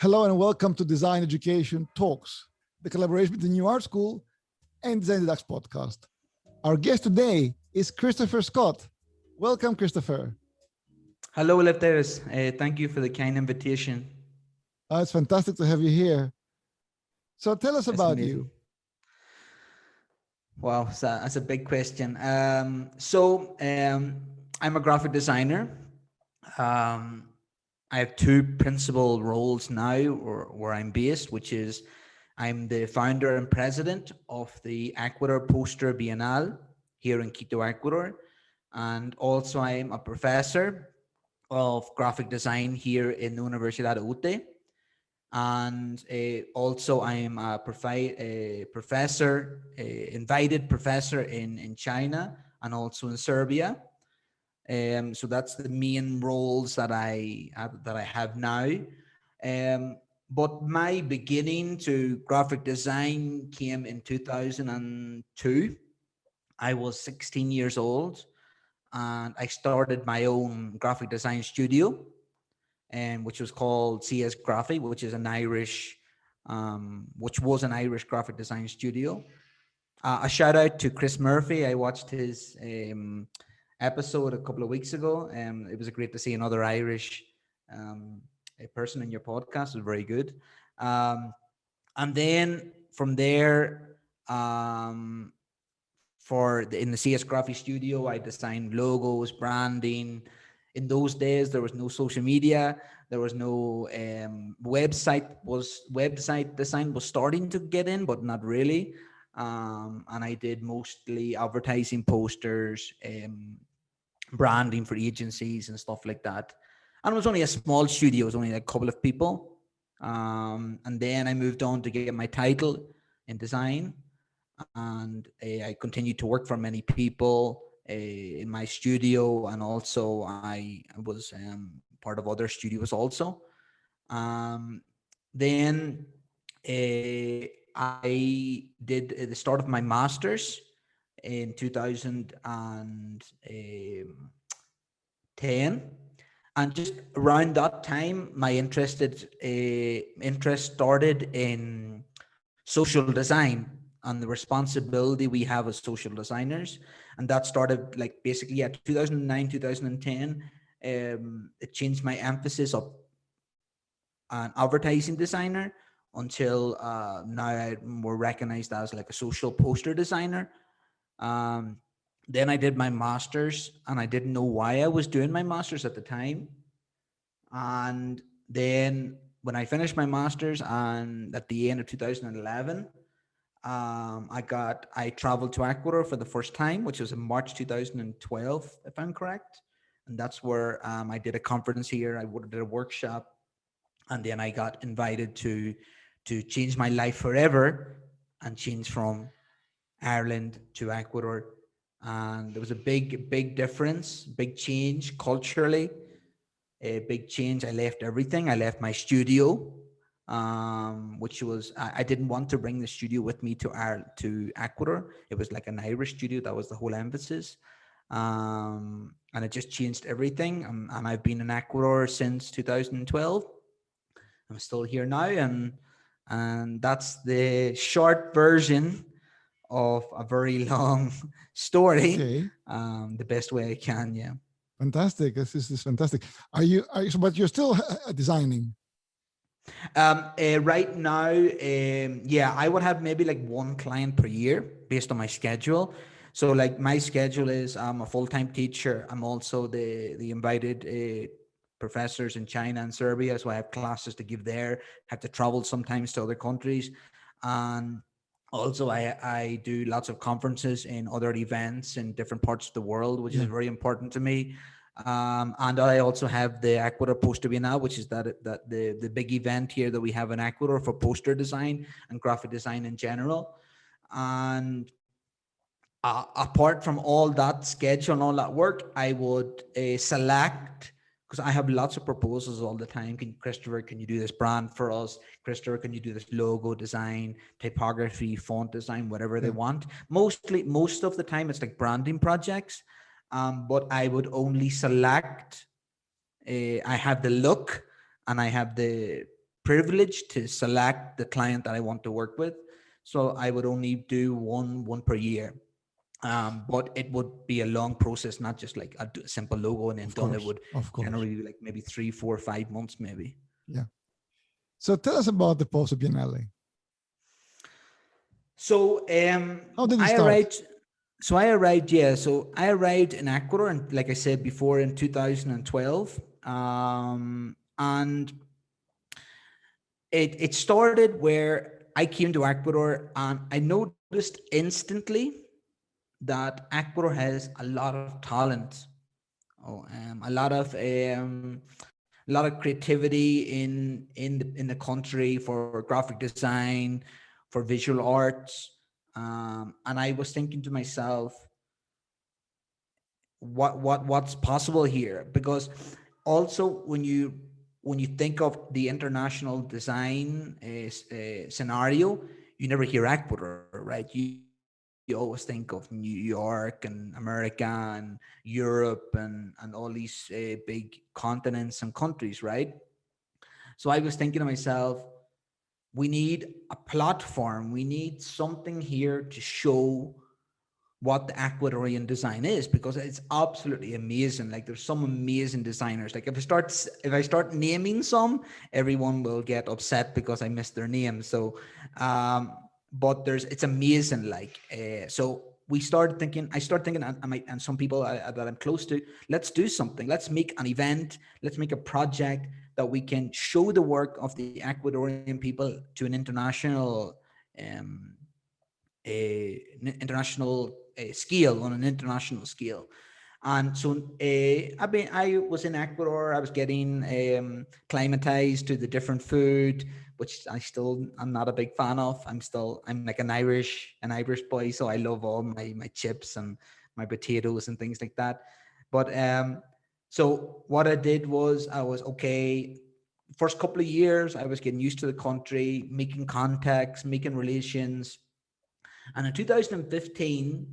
Hello and welcome to Design Education Talks, the collaboration between New Art School and Design Deducts podcast. Our guest today is Christopher Scott. Welcome, Christopher. Hello, Eleftherios. Uh, thank you for the kind invitation. Uh, it's fantastic to have you here. So tell us That's about amazing. you. Wow, that's a, that's a big question. Um, so um, I'm a graphic designer. Um, I have two principal roles now or where I'm based, which is I'm the founder and president of the Ecuador Poster Bienal here in Quito, Ecuador. And also I'm a professor of graphic design here in the Universidad de UTE. And uh, also I am a, a professor, a invited professor in, in China and also in Serbia. Um, so that's the main roles that I that I have now. Um, but my beginning to graphic design came in 2002. I was 16 years old and I started my own graphic design studio and which was called CS Graphic, which is an Irish, um, which was an Irish graphic design studio. Uh, a shout out to Chris Murphy. I watched his um, episode a couple of weeks ago, and it was great to see another Irish um, a person in your podcast. It was very good. Um, and then from there, um, for the, in the CS Graphic Studio, I designed logos, branding. In those days, there was no social media. There was no um, website. Was website design was starting to get in, but not really. Um, and I did mostly advertising posters, um, branding for agencies and stuff like that. And it was only a small studio, it was only a couple of people. Um, and then I moved on to get my title in design. And uh, I continued to work for many people uh, in my studio. And also I was um, part of other studios also. Um, then uh, I did the start of my master's in 2010 and just around that time my interested uh, interest started in social design and the responsibility we have as social designers. And that started like basically at 2009 2010 um, it changed my emphasis of an advertising designer until uh, now I'm more recognized as like a social poster designer um, then I did my master's and I didn't know why I was doing my master's at the time. And then when I finished my master's and at the end of 2011, um, I got, I traveled to Ecuador for the first time, which was in March 2012, if I'm correct. And that's where um, I did a conference here. I did a workshop and then I got invited to, to change my life forever and change from Ireland to Ecuador. And there was a big, big difference, big change culturally, a big change. I left everything. I left my studio, um, which was, I, I, didn't want to bring the studio with me to Ireland, to Ecuador. It was like an Irish studio. That was the whole emphasis. Um, and it just changed everything. Um, and I've been in Ecuador since 2012. I'm still here now. And, and that's the short version of a very long story okay. um, the best way I can. Yeah. Fantastic. This is, this is fantastic. Are you, are you, but you're still uh, designing? Um, uh, right now, um, yeah, I would have maybe like one client per year based on my schedule. So like my schedule is I'm a full-time teacher. I'm also the, the invited uh, professors in China and Serbia. So I have classes to give there, have to travel sometimes to other countries. And also I, I do lots of conferences in other events in different parts of the world which yeah. is very important to me um, and I also have the Ecuador Poster Bienal, which is that that the the big event here that we have in Ecuador for poster design and graphic design in general. And uh, apart from all that schedule and all that work, I would uh, select because I have lots of proposals all the time. Can Christopher, can you do this brand for us? Christopher, can you do this logo design, typography, font design, whatever yeah. they want? Mostly, most of the time it's like branding projects. Um, but I would only select, uh, I have the look and I have the privilege to select the client that I want to work with. So I would only do one one per year. Um, but it would be a long process, not just like a simple logo and then Of done. course, It would of course. generally be like maybe three, four, five months, maybe. Yeah. So tell us about the Poster Biennale. So um, How did it I start? arrived. So I arrived, yeah. So I arrived in Ecuador, and like I said before, in 2012, um, and it it started where I came to Ecuador, and I noticed instantly that Ecuador has a lot of talent, oh, um, a lot of um, a lot of creativity in in the in the country for graphic design, for visual arts. Um, and I was thinking to myself, what what what's possible here? Because also when you when you think of the international design uh, scenario, you never hear Ecuador, right? You you always think of New York and America and Europe and and all these uh, big continents and countries, right? So I was thinking to myself, we need a platform. We need something here to show what the Ecuadorian design is because it's absolutely amazing. Like there's some amazing designers. Like if I start if I start naming some, everyone will get upset because I missed their name. So, um, but there's it's amazing. Like uh, so, we started thinking. I started thinking, and, my- and some people uh, that I'm close to, let's do something. Let's make an event. Let's make a project that we can show the work of the Ecuadorian people to an international um, a n- international scale on an international scale and so uh, I've been I was in Ecuador I was getting um climatized to the different food which I still I'm not a big fan of. I'm still I'm like an Irish an Irish boy so I love all my my chips and my potatoes and things like that. But um so what I did was I was okay first couple of years I was getting used to the country making contacts making relations. And in 2015,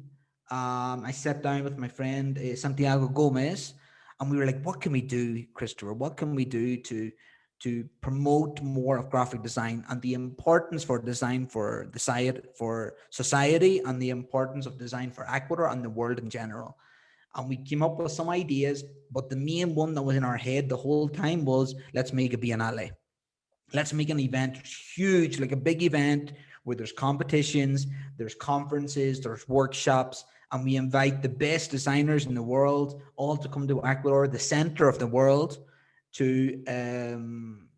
um, I sat down with my friend uh, Santiago Gomez, and we were like, "What can we do, Christopher? What can we do to to promote more of graphic design and the importance for design for the society, for society, and the importance of design for Ecuador and the world in general?" And we came up with some ideas, but the main one that was in our head the whole time was, "Let's make a biennale." let's make an event huge like a big event where there's competitions there's conferences there's workshops and we invite the best designers in the world all to come to ecuador the center of the world to um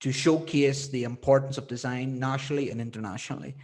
to showcase the importance of design nationally and internationally.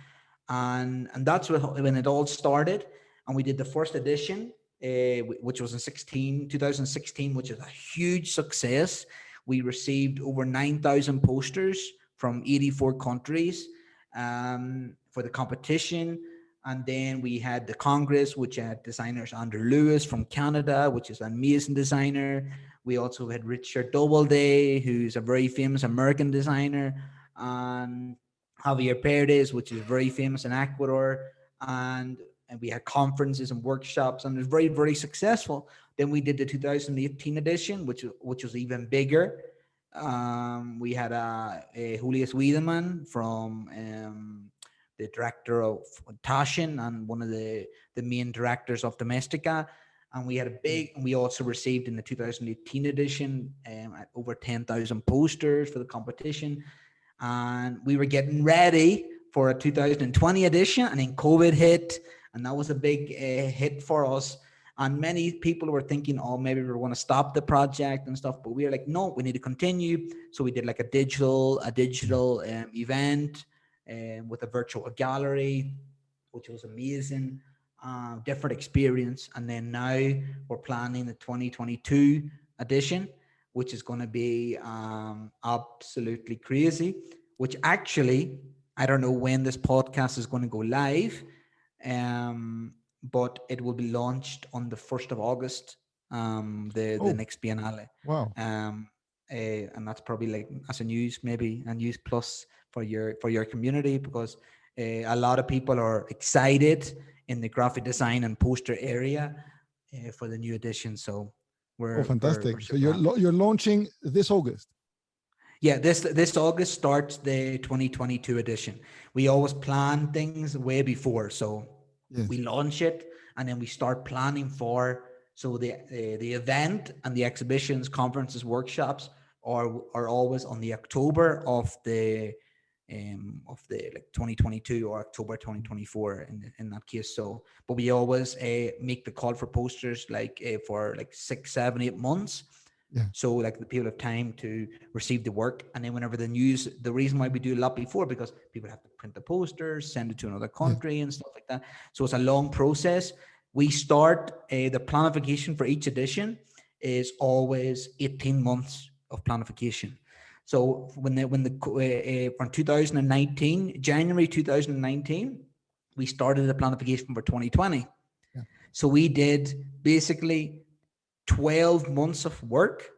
And and that's when it all started. And we did the first edition uh, which was in 16 2016 which is a huge success. We received over 9,000 posters from 84 countries um, for the competition. And then we had the Congress, which had designers Andrew Lewis from Canada, which is an amazing designer. We also had Richard Doubleday, who's a very famous American designer, and Javier Perez, which is very famous in Ecuador. And, and we had conferences and workshops, and it was very, very successful. Then we did the 2018 edition, which which was even bigger. Um, we had uh, a Julius Wiedemann from um, the director of Taschen and one of the the main directors of Domestika. And we had a big, we also received in the 2018 edition um, over 10,000 posters for the competition. And we were getting ready for a 2020 edition, and then COVID hit, and that was a big uh, hit for us and many people were thinking oh maybe we're going to stop the project and stuff but we were like no we need to continue so we did like a digital a digital um, event um, with a virtual gallery which was amazing uh, different experience and then now we're planning the 2022 edition which is going to be um, absolutely crazy which actually i don't know when this podcast is going to go live um, but it will be launched on the 1st of August, um, the, Oh. the next Biennale. Wow. Um, eh, and that's probably like as a news, maybe a news plus for your, for your community because uh, a lot of people are excited in the graphic design and poster area uh, for the new edition. So we're, Oh, we're- fantastic. we're So you're lo- you're launching this August. Yeah, this this August starts the 2022 edition. We always plan things way before, so yes. we launch it and then we start planning for so the, the the event and the exhibitions, conferences, workshops are are always on the October of the um, of the like 2022 or October 2024 in, in that case. So, but we always uh, make the call for posters like uh, for like six, seven, eight months. Yeah. So like the people have time to receive the work. And then whenever the news, the reason why we do a lot before, because people have to print the posters, send it to another country yeah. and stuff like that. So it's a long process. We start uh, the planification for each edition is always 18 months of planification. So when the, when the uh, from 2019, January 2019, we started the planification for 2020. Yeah. So we did basically 12 months of work,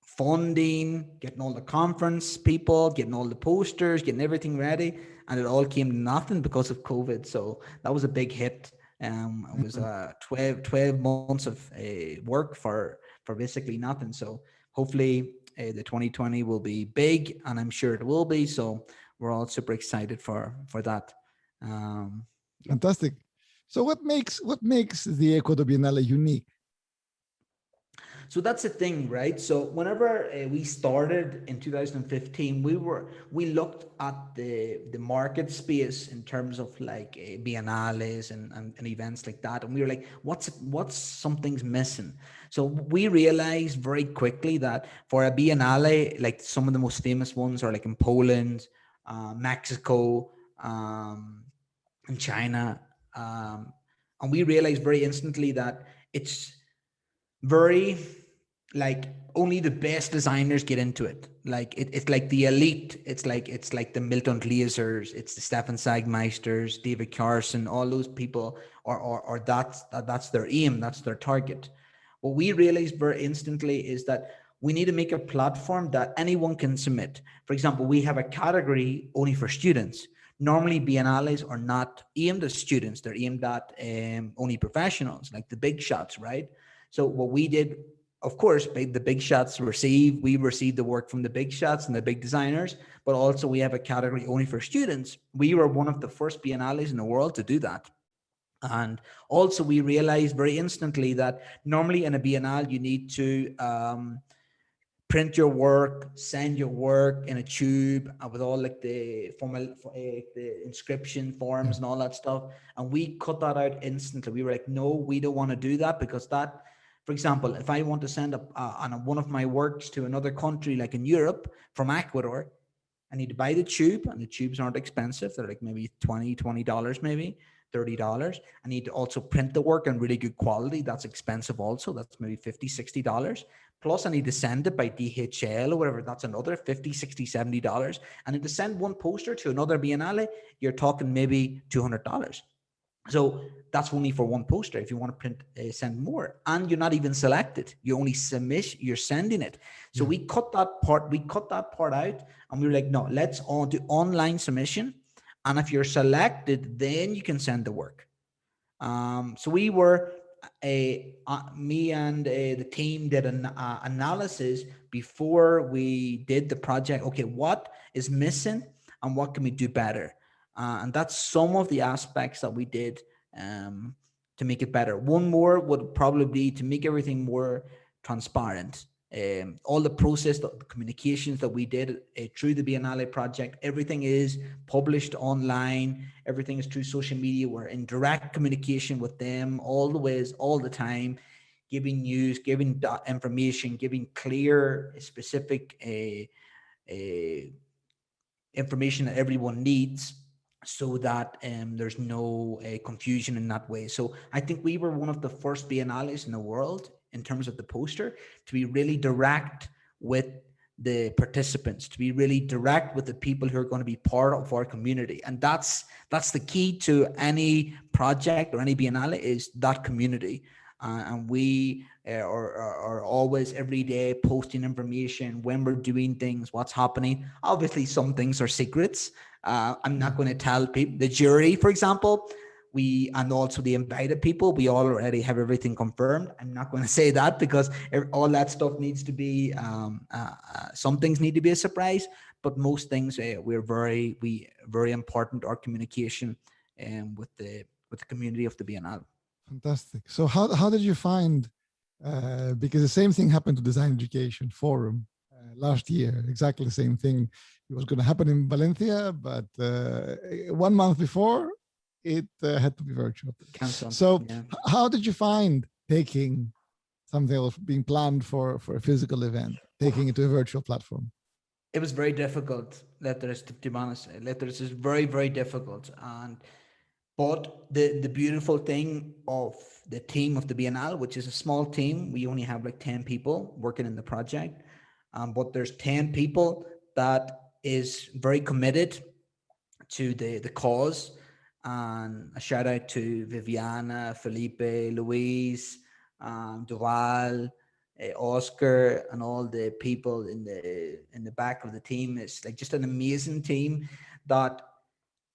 funding, getting all the conference people, getting all the posters, getting everything ready. And it all came to nothing because of COVID. So that was a big hit. Um, it was uh, 12, 12 months of uh, work for, for basically nothing. So hopefully uh, the 2020 will be big and I'm sure it will be. So we're all super excited for, for that. Um, Fantastic. So what makes, what makes the Ecuador Biennale unique? So that's the thing, right? So whenever uh, we started in 2015, we were we looked at the the market space in terms of like uh, biennales and, and, and events like that, and we were like, what's what's something's missing? So we realized very quickly that for a biennale, like some of the most famous ones are like in Poland, uh, Mexico, um, and China, um, and we realized very instantly that it's very like only the best designers get into it. Like it, it's like the elite. It's like it's like the Milton Glazers, it's the Stefan Sagmeisters, David Carson, all those people, or or or that's that, that's their aim, that's their target. What we realized very instantly is that we need to make a platform that anyone can submit. For example, we have a category only for students. Normally, biennales are not aimed at students; they're aimed at um, only professionals, like the big shots, right? So what we did of course, the big shots receive, we receive the work from the big shots and the big designers, but also we have a category only for students. We were one of the first biennales in the world to do that. And also we realized very instantly that normally in a biennale, you need to um, print your work, send your work in a tube uh, with all like the formal, uh, the inscription forms and all that stuff. And we cut that out instantly. We were like, no, we don't want to do that because that for example, if I want to send a, uh, on a, one of my works to another country, like in Europe from Ecuador, I need to buy the tube and the tubes aren't expensive. They're like maybe 20, $20 maybe, $30. I need to also print the work in really good quality. That's expensive also. That's maybe $50, $60. Plus I need to send it by DHL or whatever. That's another $50, $60, $70. And then to send one poster to another Biennale, you're talking maybe $200. So that's only for one poster. If you want to print, uh, send more, and you're not even selected. You only submit. You're sending it. So yeah. we cut that part. We cut that part out, and we were like, no, let's on do online submission. And if you're selected, then you can send the work. Um, so we were a me and uh, the team did an uh, analysis before we did the project. Okay, what is missing, and what can we do better? Uh, and that's some of the aspects that we did um, to make it better. One more would probably be to make everything more transparent. Um, all the process, the communications that we did uh, through the Biennale project, everything is published online. Everything is through social media. We're in direct communication with them all the ways, all the time, giving news, giving information, giving clear, specific uh, uh, information that everyone needs so that um, there's no uh, confusion in that way. So I think we were one of the first biennales in the world in terms of the poster to be really direct with the participants to be really direct with the people who are going to be part of our community. And that's that's the key to any project or any biennale is that community. Uh, and we uh, are, are, always every day posting information when we're doing things what's happening. Obviously some things are secrets. Uh, I'm not going to tell people, the jury, for example, we and also the invited people. We already have everything confirmed. I'm not going to say that because all that stuff needs to be um, uh, uh, some things need to be a surprise but most things uh, we're very we very important our communication um, with the with the community of the biennale. Fantastic. So how, how did you find uh, because the same thing happened to design education forum uh, last year exactly the same thing. It was going to happen in valencia but uh, one month before it uh, had to be virtual. Cancel. So yeah. how did you find taking something that was being planned for, for a physical event, taking it to a virtual platform? It was very difficult, letters to, to be honest. Letters is very, very difficult. And but the, the beautiful thing of the team of the Biennale, which is a small team, we only have like 10 people working in the project. Um, but there's 10 people that is very committed to the, the cause and a shout out to Viviana, Felipe, Louise, um, Duval, uh, Oscar, and all the people in the in the back of the team. It's like just an amazing team that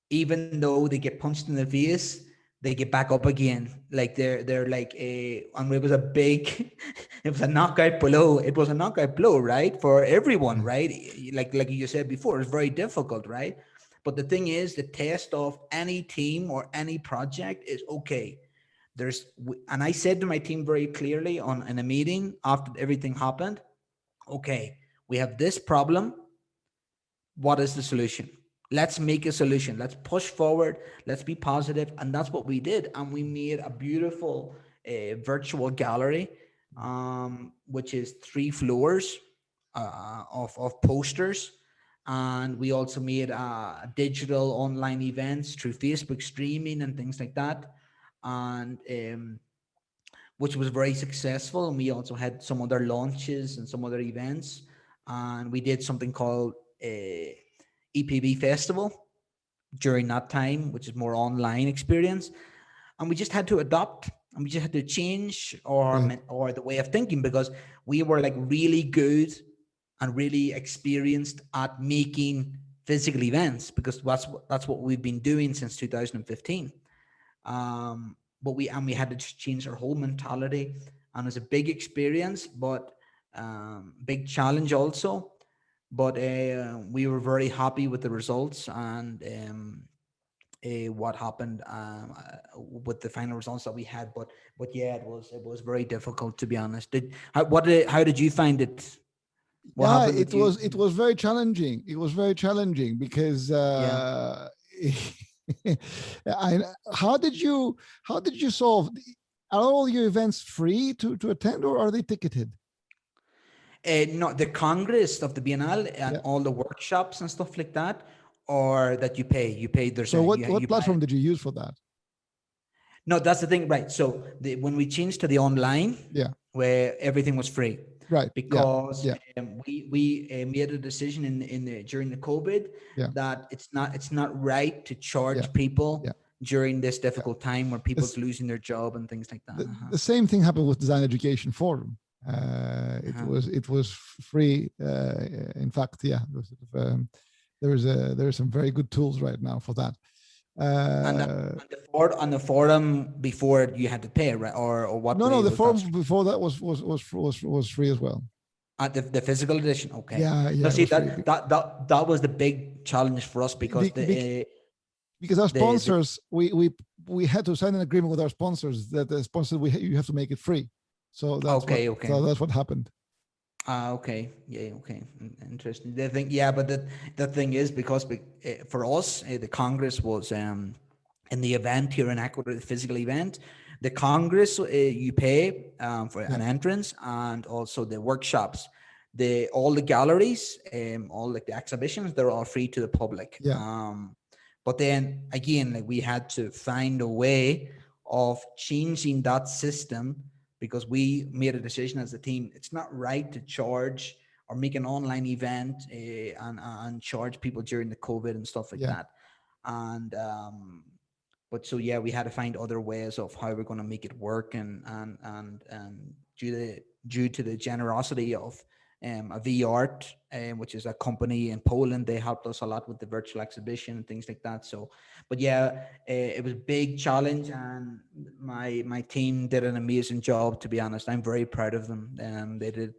even though they get punched in the face, they get back up again. Like they're they're like a and it was a big, it was a knockout blow. It was a knockout blow, right, for everyone, right? Like like you said before, it's very difficult, right? But the thing is, the test of any team or any project is okay. There's, and I said to my team very clearly on in a meeting after everything happened, okay, we have this problem. What is the solution? Let's make a solution. Let's push forward. Let's be positive. And that's what we did. And we made a beautiful uh, virtual gallery, um, which is three floors uh, of, of posters and we also made uh, digital online events through Facebook streaming and things like that, and um, which was very successful. And we also had some other launches and some other events, and we did something called a EPB Festival during that time, which is more online experience, and we just had to adopt and we just had to change our mm. or the way of thinking because we were like really good and really experienced at making physical events because that's that's what we've been doing since 2015 um but we and we had to change our whole mentality and it's a big experience but um big challenge also. But uh, we were very happy with the results and um uh, what happened um, uh, with the final results that we had. But but yeah it was it was very difficult to be honest. Did how, what did how did you find it yeah, it was it was very challenging. It was very challenging because uh, yeah. I, how did you how did you solve? Are all your events free to to attend, or are they ticketed? Uh, no, the Congress of the Biennale and yeah. all the workshops and stuff like that, or that you pay. You pay. There's so what you, what you platform did you use for that? No, that's the thing, right? So the, when we changed to the online, yeah, where everything was free, right because yeah. Yeah. Um, we we uh, made a decision in in the during the covid yeah. that it's not it's not right to charge people during this difficult time where people's it's, losing their job and things like that the, uh -huh. the same thing happened with design education forum uh, it uh -huh. was it was free uh, in fact yeah there was, um, there is a there are some very good tools right now for that uh, and, the, and the for, on the forum before you had to pay, right? Or or what? No, no, the forum that? before that was was was was was free as well. Uh, the, the physical edition, okay. Yeah, yeah. see that, that that that was the big challenge for us because the, the uh, because our sponsors, the, we we we had to sign an agreement with our sponsors that the sponsor we you have to make it free. So that's okay, what, okay. So that's what happened. Ah, okay. Yeah, okay. Interesting. The thing, yeah, but the the thing is because eh, for us, eh, the Congress was um in the event here in Ecuador, the physical event, the Congress uh, you pay um, for yeah. an entrance and also the workshops. The all the galleries, um, all like the exhibitions, they're all free to the public. Yeah. Um, but then again, like we had to find a way of changing that system because we made a decision as a team. It's not right to charge or make an online event uh, and, and charge people during the COVID and stuff like yeah. that. And, um, but so, yeah, we had to find other ways of how we're going to make it work and, and, and, and due to, due to the generosity of um, a VR, um, which is a company in Poland. They helped us a lot with the virtual exhibition and things like that. So, but yeah, uh, it was a big challenge, and my my team did an amazing job. To be honest, I'm very proud of them. Um, they did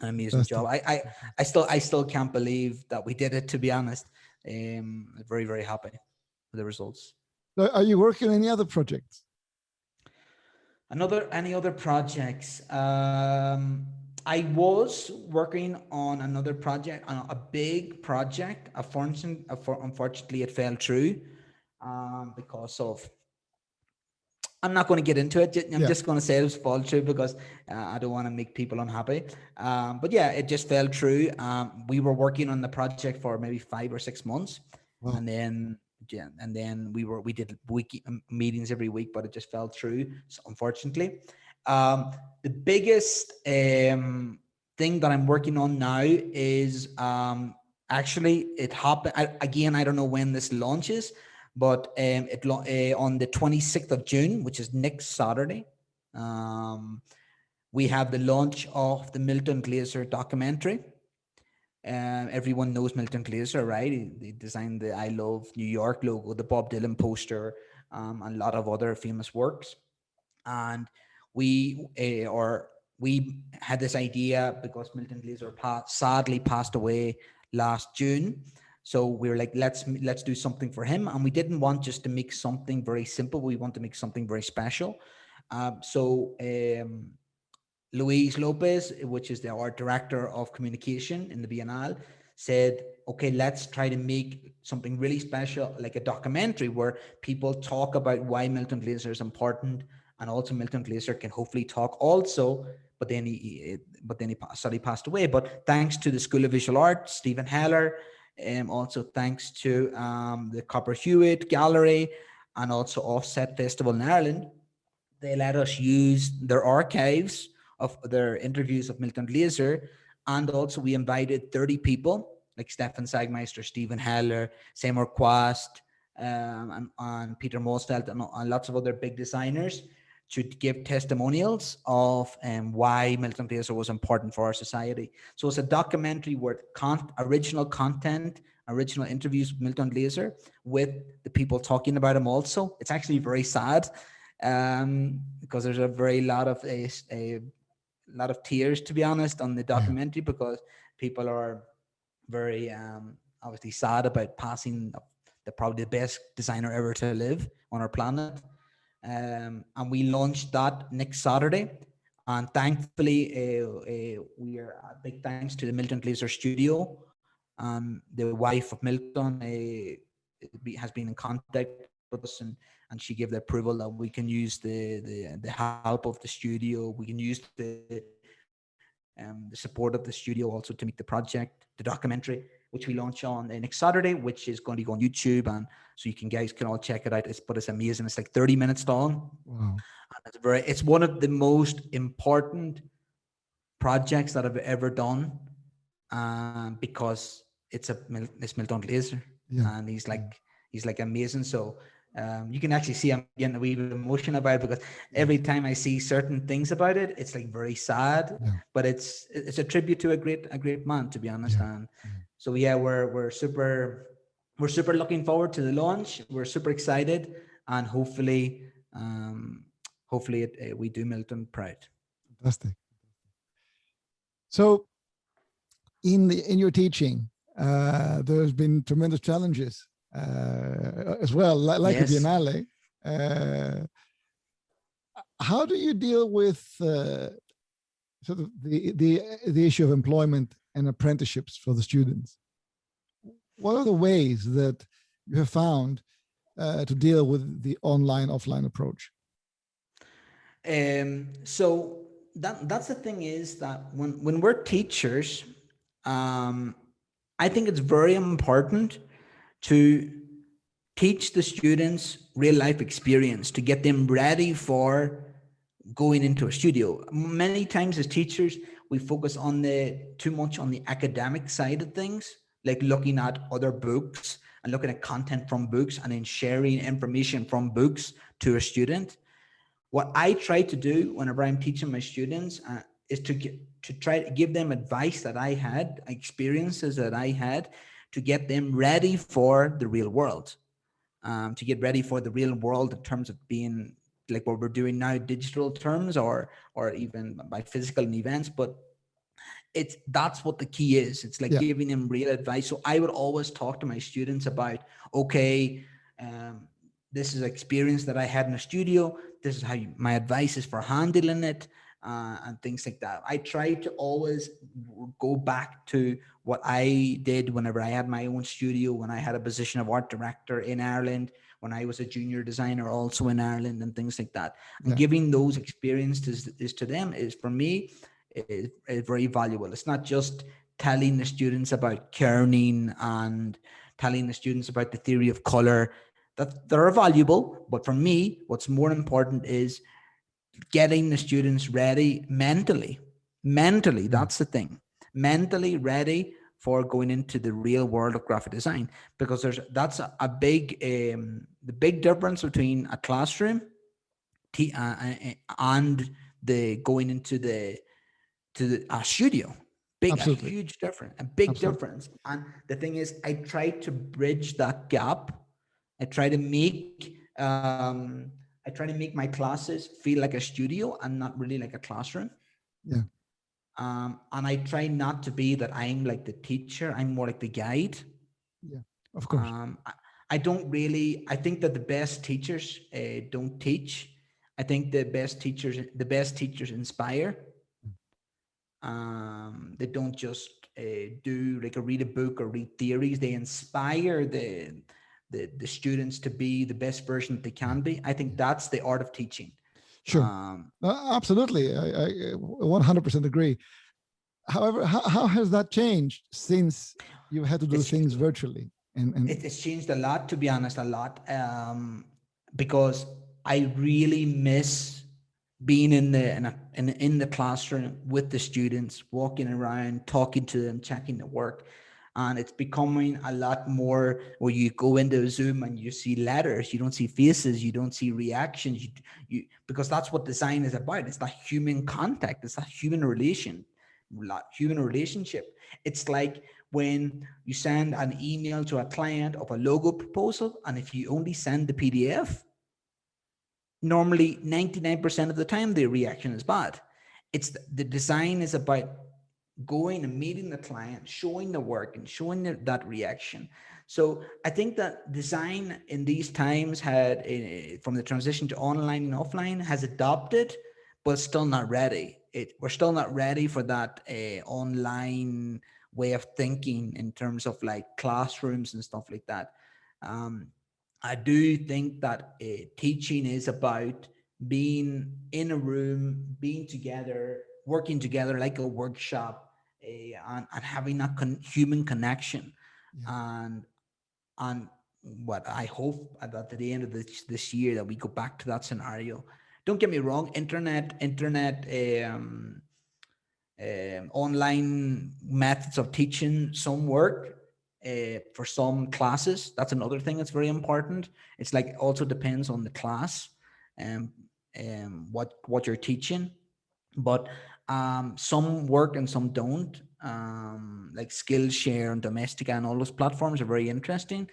an amazing That's job. I, I I still I still can't believe that we did it. To be honest, um, very very happy with the results. Are you working on any other projects? Another any other projects? Um, I was working on another project, on a big project. Unfortunately, it fell through um, because of. I'm not going to get into it. I'm yeah. just going to say it was fall through because uh, I don't want to make people unhappy. Um, but yeah, it just fell through. Um, we were working on the project for maybe five or six months, wow. and then yeah, and then we were we did week meetings every week, but it just fell through. So unfortunately. Um, the biggest um, thing that I'm working on now is um, actually it happened again. I don't know when this launches, but um, it uh, on the 26th of June, which is next Saturday. Um, we have the launch of the Milton Glaser documentary. Um, everyone knows Milton Glaser, right? He, he, designed the I Love New York logo, the Bob Dylan poster, um, and a lot of other famous works. And we uh, or we had this idea because Milton Glaser sadly passed away last June. So we were like, let's let's do something for him, and we didn't want just to make something very simple. We want to make something very special. Um, so um, Luis Lopez, which is the art director of communication in the Biennale, said, okay, let's try to make something really special, like a documentary where people talk about why Milton Glaser is important and also Milton Glaser can hopefully talk also, but then he, but then he sadly passed away. But thanks to the School of Visual Art, Steven Heller, and um, also thanks to um, the Cooper Hewitt Gallery and also Offset Festival in Ireland, they let us use their archives of their interviews of Milton Glaser. And also we invited 30 people like Stefan Sagmeister, Steven Heller, Seymour Chwast, um, and, and, Peter Mosfeldt and, and, lots of other big designers to give testimonials of um, why Milton Glaser was important for our society. So it's a documentary with con original content, original interviews with Milton Glaser with the people talking about him also. It's actually very sad um, because there's a very lot of a, a lot of tears, to be honest, on the documentary because people are very um, obviously sad about passing the probably the best designer ever to live on our planet um, and we launched that next Saturday. And thankfully, uh, uh, we are uh, big thanks to the Milton Glaser Studio. Um, the wife of Milton uh, has been in contact with us, and and she gave the approval that we can use the the the help of the studio. We can use the um, the support of the studio also to make the project, the documentary which we launch on next Saturday, which is going to go on YouTube. And so you can guys can all check it out. It's, but it's amazing. It's like 30 minutes long. Wow. It's very, it's one of the most important projects that I've ever done. Um, because it's a, it's Milton Glaser yeah. and he's like, he's like amazing. So, um, you can actually see I'm getting a wee bit of emotion about it because every time I see certain things about it, it's like very sad, yeah. but it's it's a tribute to a great a great man, to be honest. Yeah. And so yeah, we're we're super we're super looking forward to the launch. We're super excited, and hopefully, um, hopefully it, uh, we do Milton proud. Fantastic. So, in the in your teaching, uh, there's been tremendous challenges uh, as well, like, like yes. a Biennale. Uh, how do you deal with uh, sort of the the the issue of employment and apprenticeships for the students. What are the ways that you have found uh, to deal with the online offline approach? Um, so that that's the thing is that when when we're teachers, um, I think it's very important to teach the students real life experience to get them ready for going into a studio. Many times as teachers, we focus on the too much on the academic side of things, like looking at other books and looking at content from books and then sharing information from books to a student. What I try to do whenever I'm teaching my students uh, is to get to try to give them advice that I had, experiences that I had to get them ready for the real world, um, to get ready for the real world in terms of being like what we're doing now, digital terms or, or even by physical events, but it's that's what the key is. It's like yeah. giving them real advice. So I would always talk to my students about, okay, um, this is experience that I had in a studio. This is how you, my advice is for handling it uh, and things like that. I try to always go back to what I did whenever I had my own studio, when I had a position of art director in Ireland, when I was a junior designer also in Ireland and things like that. Yeah. And giving those experiences is to them is for me is, is very valuable. It's not just telling the students about kerning and telling the students about the theory of color that they're valuable. But for me, what's more important is getting the students ready mentally. Mentally, mm. that's the thing. Mentally ready for going into the real world of graphic design because there's that's a, a big um, the big difference between a classroom uh, uh, and the going into the to the, a studio big Absolutely. a huge difference a big Absolutely. difference and the thing is i try to bridge that gap i try to make um I try to make my classes feel like a studio and not really like a classroom. Yeah. Um, and I try not to be that I'm like the teacher. I'm more like the guide. Yeah, of course. Um, I, I don't really, I think that the best teachers uh, don't teach. I think the best teachers, the best teachers inspire. Um, they don't just uh, do like a read a book or read theories. They inspire the, the, the students to be the best version that they can be. I think that's the art of teaching. Sure. Um, uh, absolutely. I, I 100% agree. However, how, how has that changed since you had to do things virtually? And, and it's changed a lot, to be honest, a lot. Um, because I really miss being in the in, a, in, in the classroom with the students, walking around, talking to them, checking the work and it's becoming a lot more where you go into Zoom and you see letters, you don't see faces, you don't see reactions, you, you because that's what design is about. It's that human contact, it's that human relation, human relationship. It's like when you send an email to a client of a logo proposal, and if you only send the PDF, normally 99% of the time the reaction is bad. It's the, the design is about going and meeting the client, showing the work and showing the, that reaction. So I think that design in these times had uh, from the transition to online and offline has adopted, but still not ready. It, we're still not ready for that uh, online way of thinking in terms of like classrooms and stuff like that. Um, I do think that uh, teaching is about being in a room, being together, working together like a workshop a, and, and having a con human connection yeah. and and what I hope at the end of this this year that we go back to that scenario. Don't get me wrong, internet, internet, um, um, online methods of teaching some work uh, for some classes. That's another thing that's very important. It's like also depends on the class and um, um, what what you're teaching. But um, some work and some don't. Um, like Skillshare and Domestika and all those platforms are very interesting,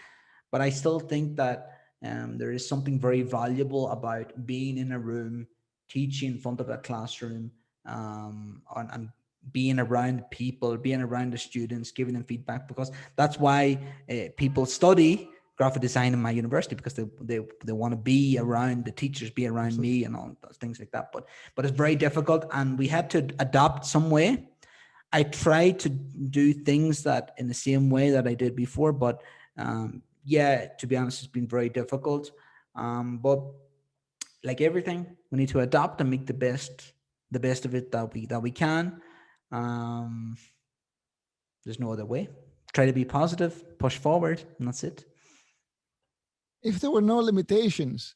but I still think that um, there is something very valuable about being in a room, teaching in front of a classroom, um, and, and being around people, being around the students, giving them feedback, because that's why uh, people study graphic design in my university because they they, they want to be around the teachers be around me and all those things like that. But but it's very difficult and we had to adopt some way. I tried to do things that in the same way that i did before but um yeah to be honest it's been very difficult. Um but like everything we need to adapt and make the best the best of it that we that we can. Um there's no other way. Try to be positive push forward and that's it if there were no limitations,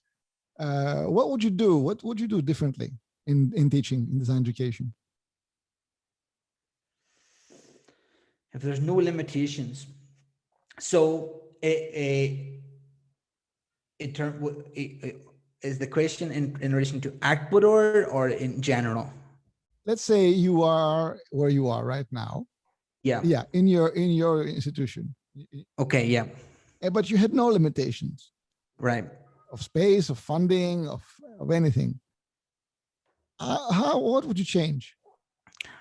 uh, what would you do? What would you do differently in, in teaching, in design education? If there's no limitations, so a, a, in term, is the question in, in relation to Ecuador or in general? let's say you are where you are right now. Yeah. Yeah, in your in your institution. Okay. Yeah. Eh, But you had no limitations Right. of space, of funding, of of anything. Uh, how what would you change?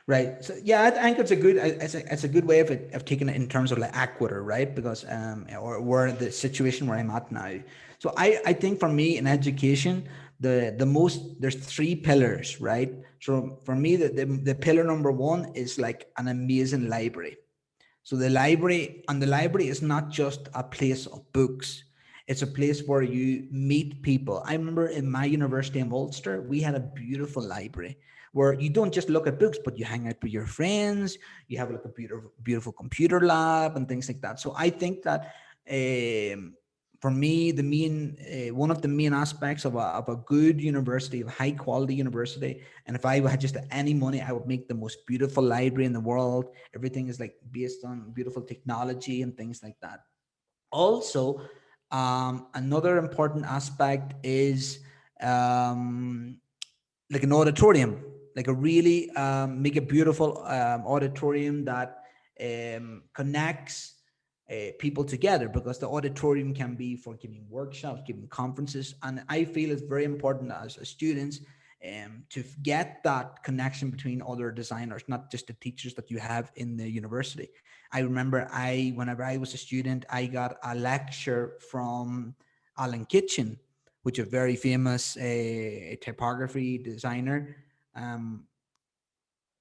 Right. So yeah, I think it's a good it's a, it's a good way of it, of taking it in terms of like Ecuador, right? Because um or where the situation where I'm at now. So I I think for me in education, the the most there's three pillars, right? So for me, the the, the pillar number one is like an amazing library. So the library and the library is not just a place of books. It's a place where you meet people. I remember in my university in Ulster, we had a beautiful library where you don't just look at books, but you hang out with your friends. You have like a beautiful, beautiful computer lab and things like that. So I think that um, for me, the main uh, one of the main aspects of a, of a good university, of high quality university, and if I had just any money, I would make the most beautiful library in the world. Everything is like based on beautiful technology and things like that. Also, um, another important aspect is um, like an auditorium, like a really um, make a beautiful um, auditorium that um, connects uh, people together because the auditorium can be for giving workshops, giving conferences. And I feel it's very important as students um, to get that connection between other designers, not just the teachers that you have in the university. I remember I, whenever I was a student, I got a lecture from Alan Kitching, which is a very famous uh, typography designer. Um,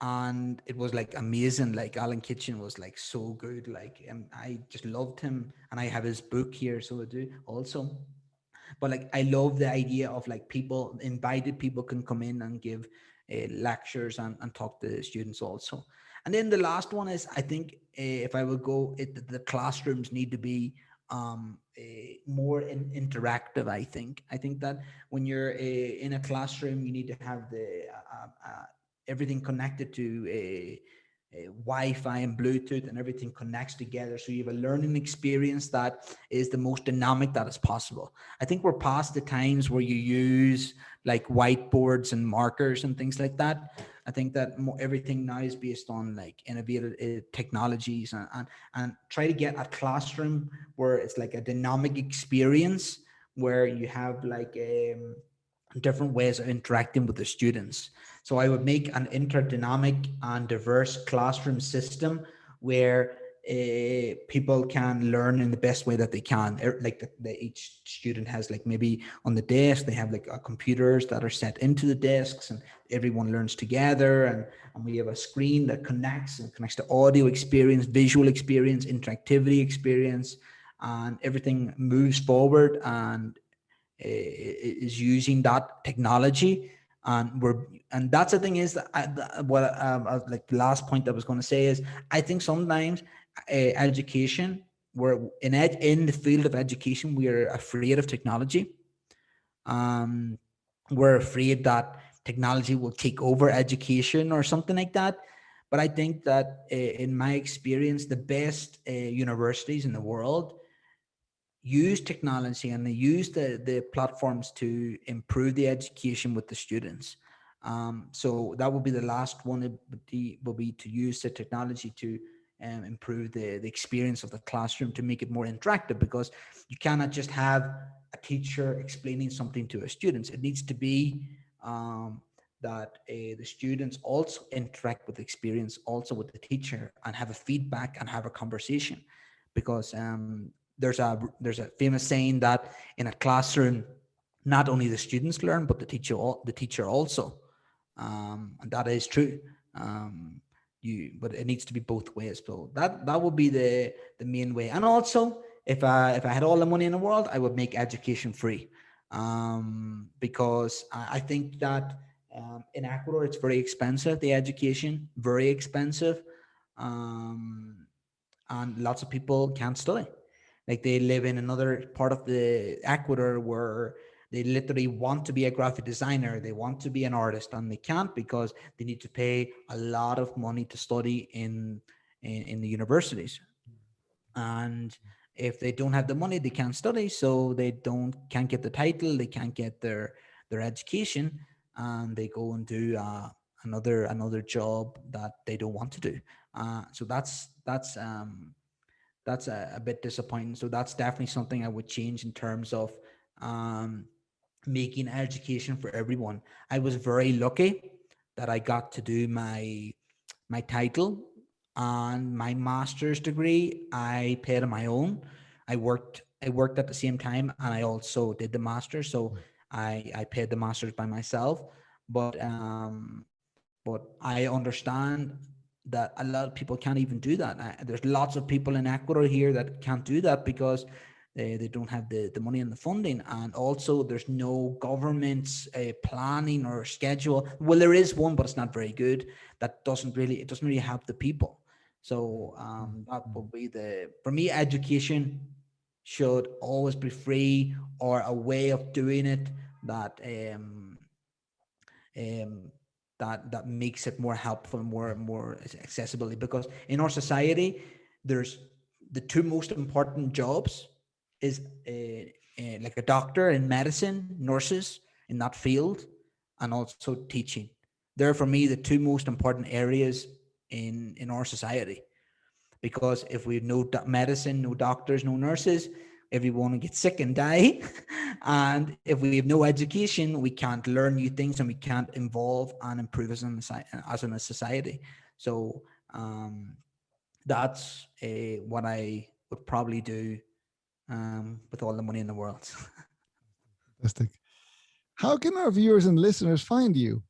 and it was like amazing. Like Alan Kitching was like so good. Like um, I just loved him, and I have his book here, so I do also. But like I love the idea of like people invited people can come in and give uh, lectures and, and talk to students also. And then the last one is I think uh, if I would go, it, the classrooms need to be um, uh, more in, interactive. I think I think that when you're uh, in a classroom, you need to have the uh, uh, everything connected to a, a Wi-Fi and Bluetooth and everything connects together. So you have a learning experience that is the most dynamic that is possible. I think we're past the times where you use like whiteboards and markers and things like that. I think that everything now is based on like innovative uh, technologies and, and, and try to get a classroom where it's like a dynamic experience where you have like um, different ways of interacting with the students. So I would make an interdynamic and diverse classroom system where uh, people can learn in the best way that they can. Er, like the, the, each student has like maybe on the desk, they have like uh, computers that are set into the desks and everyone learns together. And, and we have a screen that connects and connects to audio experience, visual experience, interactivity experience, and everything moves forward and uh, is using that technology and we're and that's the thing is that I, what um, uh, like the last point I was going to say is I think sometimes education we're in ed in the field of education we are afraid of technology um we're afraid that technology will take over education or something like that but I think that uh, in my experience the best uh, universities in the world use technology and they use the, the platforms to improve the education with the students. Um, so that would be the last one will be, will be to use the technology to um, improve the, the experience of the classroom to make it more interactive because you cannot just have a teacher explaining something to a students. It needs to be um, that uh, the students also interact with the experience also with the teacher and have a feedback and have a conversation because um, there's a there's a famous saying that in a classroom not only the students learn but the teacher the teacher also um, and that is true um, you but it needs to be both ways. So that that would be the the main way. And also if i if i had all the money in the world i would make education free. Um, because I, I, think that um, in ecuador it's very expensive the education very expensive. Um, and lots of people can't study. Like they live in another part of the Ecuador where they literally want to be a graphic designer, they want to be an artist, and they can't because they need to pay a lot of money to study in in, in the universities. And if they don't have the money, they can't study, so they don't can't get the title, they can't get their their education, and they go and do uh, another another job that they don't want to do. Uh, so that's that's um, that's a, a, bit disappointing. So that's definitely something I would change in terms of um, making education for everyone. I was very lucky that I got to do my my title and my master's degree. I paid on my own. I worked I worked at the same time and I also did the master's. So hmm. I I paid the master's by myself. But um, but I understand that a lot of people can't even do that. I, there's lots of people in Ecuador here that can't do that because they, they don't have the, the money and the funding. And also there's no government's uh, planning or schedule. Well, there is one, but it's not very good. That doesn't really, it doesn't really help the people. So um, that would be the, for me, education should always be free or a way of doing it that um, um, that that makes it more helpful and more more accessibility because in our society there's the two most important jobs is uh, uh, like a doctor in medicine nurses in that field and also teaching they're for me the two most important areas in in our society because if we have no medicine no doctors no nurses everyone will get sick and die. and if we have no education, we can't learn new things and we can't involve and improve as, an, as in a society. So um, that's a, what I would probably do um, with all the money in the world. Fantastic. How can our viewers and listeners find you?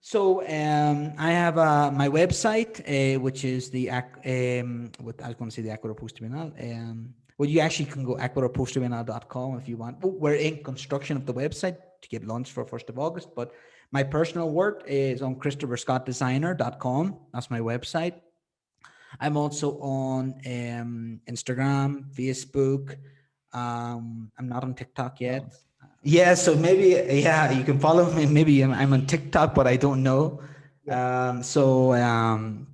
So um, I have uh, my website, uh, which is the um, what I was going to say the Ecuador Post um, well, you actually can go ecuadorposterbienal.com if you want. We're in construction of the website to get launched for 1st of August, but my personal work is on christopherscottdesigner.com. That's my website. I'm also on um, Instagram, Facebook. Um, I'm not on TikTok yet. Yeah, so maybe, yeah, you can follow me. Maybe I'm, I'm on TikTok, but I don't know. Um, so um,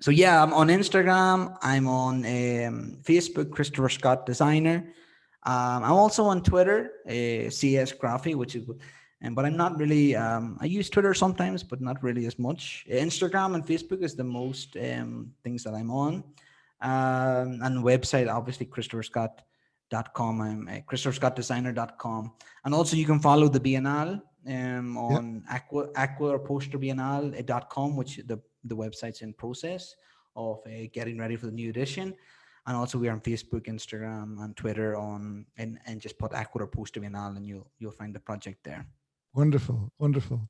so yeah, I'm on Instagram. I'm on um, Facebook, Christopher Scott Designer. Um, I'm also on Twitter, uh, CS Graphy, which is, and but I'm not really. Um, I use Twitter sometimes, but not really as much. Instagram and Facebook is the most um, things that I'm on, um, and website obviously Christopher Scott dot com i'm uh, christopherscottdesigner.com and also you can follow the biennale um, on yep. aqua aqua poster biennale.com which the the website's in process of uh, getting ready for the new edition. And also we're on Facebook, Instagram, and Twitter on and, and just put Ecuador Poster Bienal and you'll you'll find the project there. Wonderful, wonderful.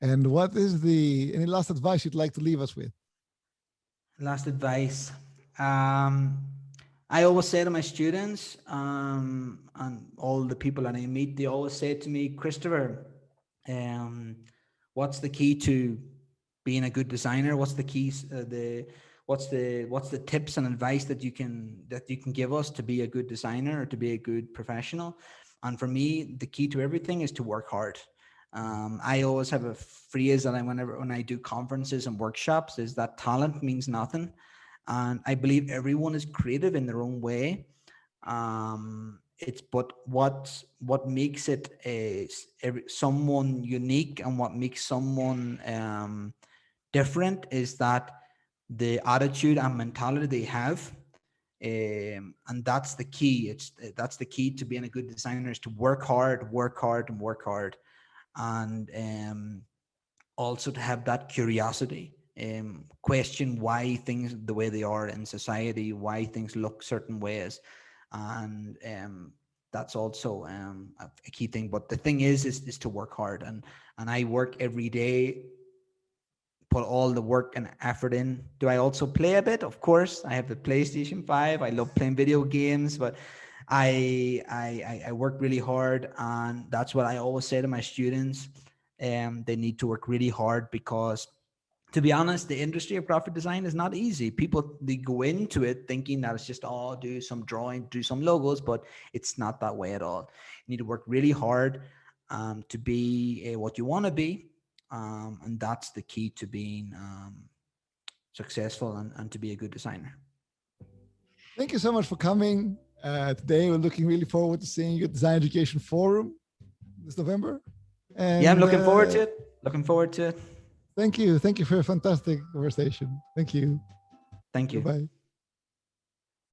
And what is the any last advice you'd like to leave us with? Last advice. Um, I always say to my students um, and all the people that I meet, they always say to me, Christopher, um, what's the key to being a good designer? What's the keys? Uh, the what's the what's the tips and advice that you can that you can give us to be a good designer or to be a good professional? And for me, the key to everything is to work hard. Um, I always have a phrase that I whenever when I do conferences and workshops is that talent means nothing, and I believe everyone is creative in their own way. Um, it's but what what makes it a, every, someone unique and what makes someone um, different is that the attitude and mentality they have um, and that's the key. It's that's the key to being a good designer is to work hard work hard and work hard. And um, also to have that curiosity um, question why things the way they are in society why things look certain ways. And um, that's also um, a key thing. But the thing is, is is to work hard. And and I work every day put all the work and effort in. Do I also play a bit? Of course, I have the PlayStation 5. I love playing video games, but I, I, I work really hard and that's what I always say to my students. Um, they need to work really hard because to be honest, the industry of graphic design is not easy. People, they go into it thinking that it's just, oh, do some drawing, do some logos, but it's not that way at all. You need to work really hard um, to be uh, what you want to be um, and that's the key to being um, successful and, and to be a good designer. Thank you so much for coming uh, today. We're looking really forward to seeing you at Design Education Forum this November. And, yeah, I'm looking uh, forward to it. Looking forward to it. Thank you. Thank you for a fantastic conversation. Thank you. Thank you. Bye.